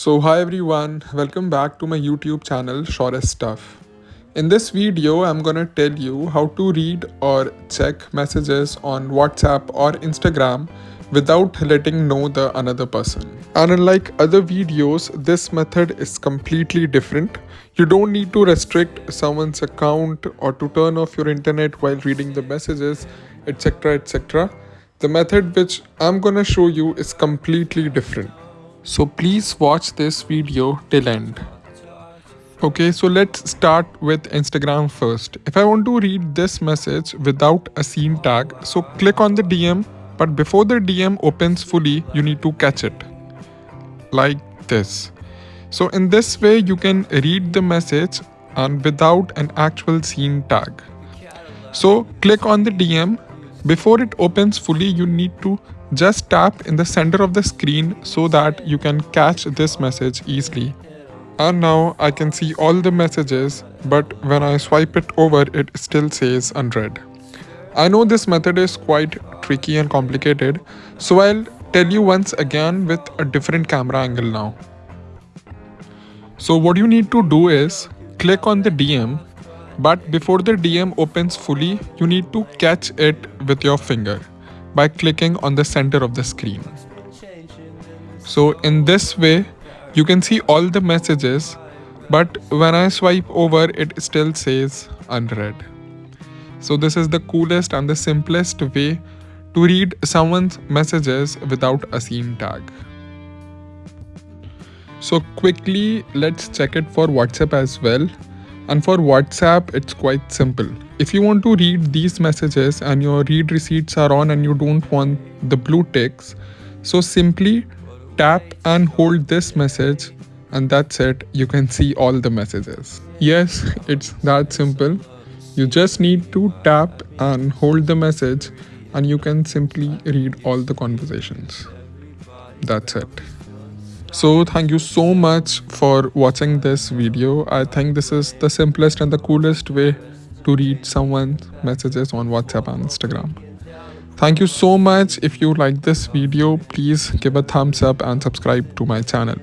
So hi everyone, welcome back to my YouTube channel Shortest Stuff. In this video, I'm gonna tell you how to read or check messages on WhatsApp or Instagram without letting know the another person. And unlike other videos, this method is completely different. You don't need to restrict someone's account or to turn off your internet while reading the messages, etc. etc. The method which I'm gonna show you is completely different. So please watch this video till end. Okay, so let's start with Instagram first. If I want to read this message without a seen tag, so click on the DM, but before the DM opens fully, you need to catch it. Like this. So in this way, you can read the message and without an actual seen tag. So click on the DM before it opens fully, you need to just tap in the center of the screen so that you can catch this message easily. And now I can see all the messages, but when I swipe it over, it still says unread. I know this method is quite tricky and complicated, so I'll tell you once again with a different camera angle now. So what you need to do is click on the DM but before the DM opens fully, you need to catch it with your finger by clicking on the center of the screen. So in this way, you can see all the messages, but when I swipe over, it still says unread. So this is the coolest and the simplest way to read someone's messages without a seen tag. So quickly, let's check it for WhatsApp as well. And for WhatsApp, it's quite simple. If you want to read these messages and your read receipts are on and you don't want the blue ticks, so simply tap and hold this message and that's it. You can see all the messages. Yes, it's that simple. You just need to tap and hold the message and you can simply read all the conversations. That's it. So thank you so much for watching this video. I think this is the simplest and the coolest way to read someone's messages on WhatsApp and Instagram. Thank you so much. If you like this video, please give a thumbs up and subscribe to my channel.